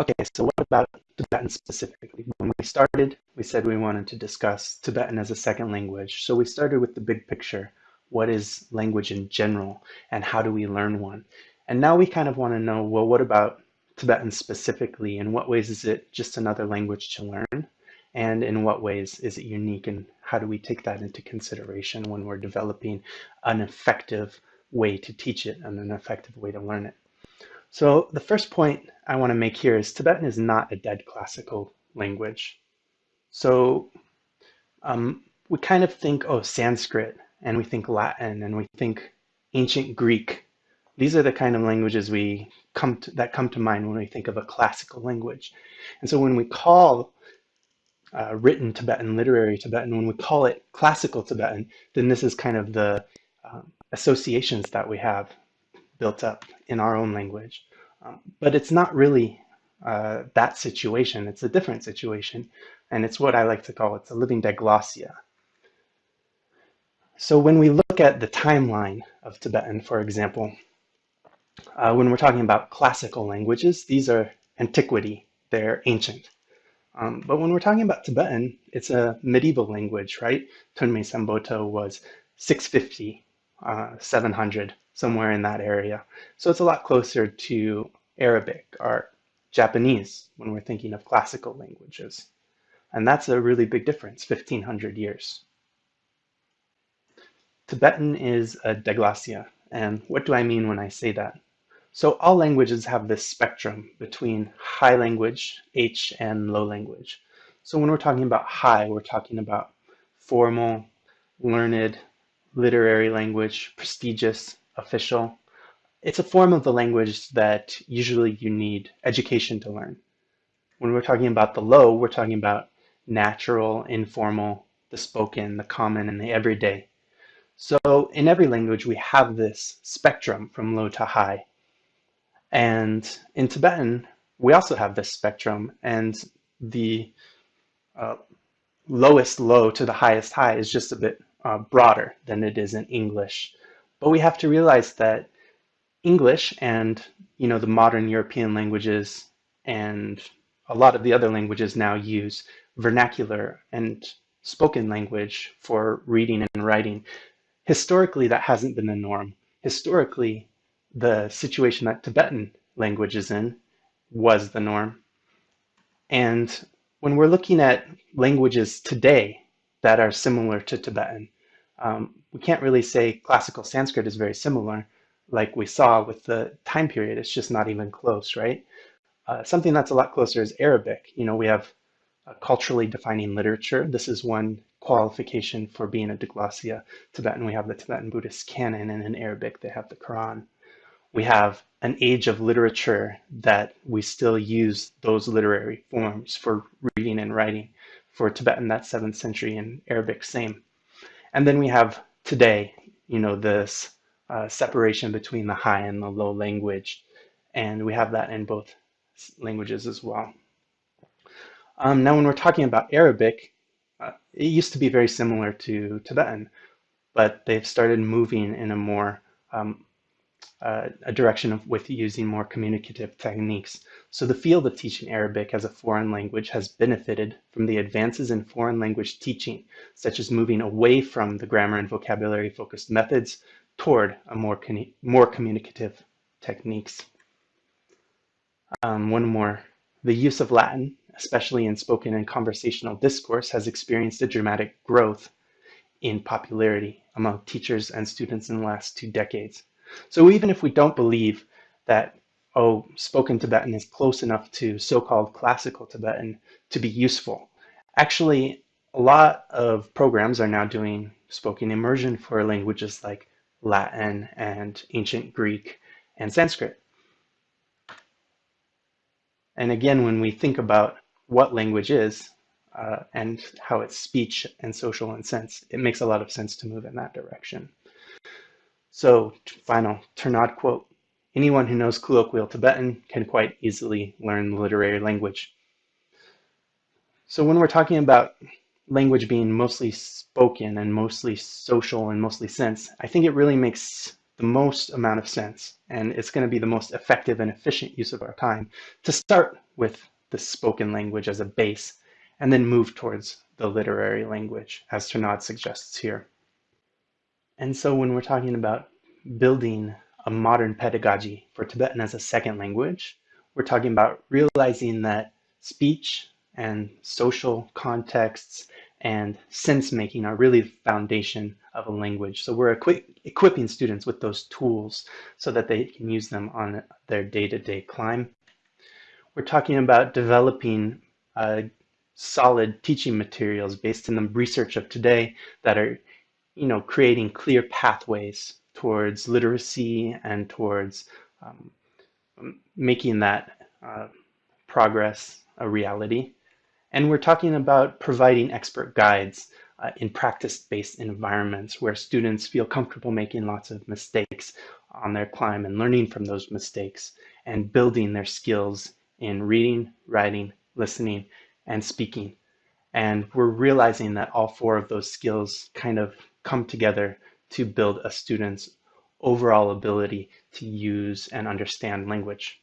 Okay, so what about Tibetan specifically? When we started, we said we wanted to discuss Tibetan as a second language. So we started with the big picture. What is language in general and how do we learn one? And now we kind of want to know, well, what about Tibetan specifically? In what ways is it just another language to learn? And in what ways is it unique? And how do we take that into consideration when we're developing an effective way to teach it and an effective way to learn it? So the first point I want to make here is Tibetan is not a dead classical language. So um, we kind of think, oh, Sanskrit, and we think Latin, and we think ancient Greek. These are the kind of languages we come to, that come to mind when we think of a classical language. And so when we call uh, written Tibetan, literary Tibetan, when we call it classical Tibetan, then this is kind of the um, associations that we have built up in our own language. Um, but it's not really uh, that situation. It's a different situation. And it's what I like to call it's a living diglossia. So when we look at the timeline of Tibetan, for example, uh, when we're talking about classical languages, these are antiquity, they're ancient. Um, but when we're talking about Tibetan, it's a medieval language, right? Thonmi Sambhota was 650, uh, 700 somewhere in that area. So it's a lot closer to Arabic or Japanese when we're thinking of classical languages. And that's a really big difference, 1500 years. Tibetan is a diglossia. And what do I mean when I say that? So all languages have this spectrum between high language, H, and low language. So when we're talking about high, we're talking about formal, learned, literary language, prestigious, official. It's a form of the language that usually you need education to learn. When we're talking about the low, we're talking about natural, informal, the spoken, the common, and the everyday. So in every language, we have this spectrum from low to high. And in Tibetan, we also have this spectrum and the uh, lowest low to the highest high is just a bit uh, broader than it is in English. But we have to realize that English and you know the modern European languages and a lot of the other languages now use vernacular and spoken language for reading and writing. Historically, that hasn't been the norm. Historically, the situation that Tibetan language is in was the norm. And when we're looking at languages today that are similar to Tibetan, um, we can't really say classical Sanskrit is very similar like we saw with the time period. It's just not even close, right? Uh, something that's a lot closer is Arabic. You know, we have culturally defining literature. This is one qualification for being a diglossia Tibetan. We have the Tibetan Buddhist canon, and in Arabic, they have the Quran. We have an age of literature that we still use those literary forms for reading and writing. For Tibetan, that's 7th century, and Arabic, same. And then we have today, you know, this uh, separation between the high and the low language. And we have that in both languages as well. Um, now, when we're talking about Arabic, uh, it used to be very similar to Tibetan, but they've started moving in a more um, uh, a direction of with using more communicative techniques. So the field of teaching Arabic as a foreign language has benefited from the advances in foreign language teaching, such as moving away from the grammar and vocabulary focused methods toward a more, more communicative techniques. Um, one more. The use of Latin, especially in spoken and conversational discourse, has experienced a dramatic growth in popularity among teachers and students in the last two decades. So even if we don't believe that, oh, spoken Tibetan is close enough to so-called classical Tibetan to be useful, actually, a lot of programs are now doing spoken immersion for languages like Latin and ancient Greek and Sanskrit. And again, when we think about what language is uh, and how it's speech and social and sense, it makes a lot of sense to move in that direction. So final Tournadre quote, anyone who knows colloquial Tibetan can quite easily learn the literary language. So when we're talking about language being mostly spoken and mostly social and mostly sense, I think it really makes the most amount of sense and it's going to be the most effective and efficient use of our time to start with the spoken language as a base and then move towards the literary language as Tournadre suggests here. And so when we're talking about building a modern pedagogy for Tibetan as a second language, we're talking about realizing that speech and social contexts and sense making are really the foundation of a language. So we're equi equipping students with those tools so that they can use them on their day-to-day -day climb. We're talking about developing uh, solid teaching materials based in the research of today that are, you know, creating clear pathways towards literacy and towards um, making that uh, progress a reality. And we're talking about providing expert guides uh, in practice-based environments where students feel comfortable making lots of mistakes on their climb and learning from those mistakes and building their skills in reading, writing, listening, and speaking. And we're realizing that all four of those skills kind of come together to build a student's overall ability to use and understand language.